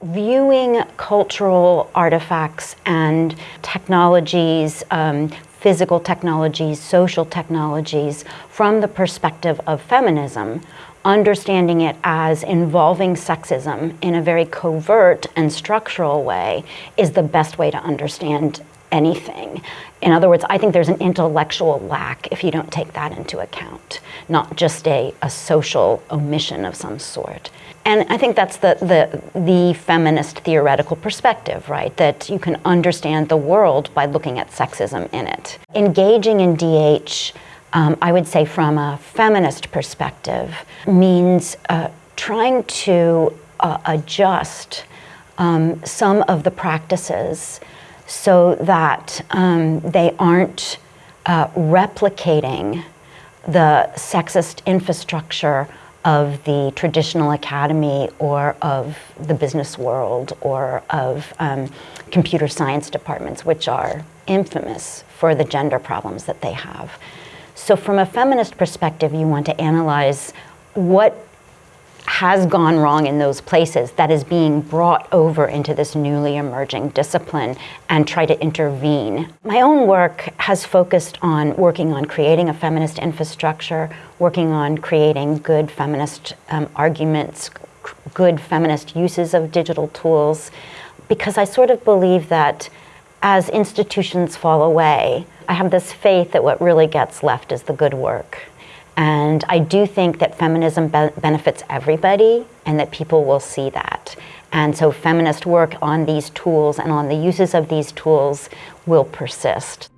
Viewing cultural artifacts and technologies, um, physical technologies, social technologies, from the perspective of feminism, understanding it as involving sexism in a very covert and structural way is the best way to understand anything. In other words, I think there's an intellectual lack if you don't take that into account, not just a, a social omission of some sort. And I think that's the, the, the feminist theoretical perspective, right? That you can understand the world by looking at sexism in it. Engaging in DH, um, I would say from a feminist perspective, means uh, trying to uh, adjust um, some of the practices so that um, they aren't uh, replicating the sexist infrastructure of the traditional academy or of the business world or of um, computer science departments, which are infamous for the gender problems that they have. So from a feminist perspective, you want to analyze what has gone wrong in those places that is being brought over into this newly emerging discipline and try to intervene. My own work has focused on working on creating a feminist infrastructure, working on creating good feminist um, arguments, good feminist uses of digital tools, because I sort of believe that as institutions fall away, I have this faith that what really gets left is the good work. And I do think that feminism be benefits everybody and that people will see that. And so feminist work on these tools and on the uses of these tools will persist.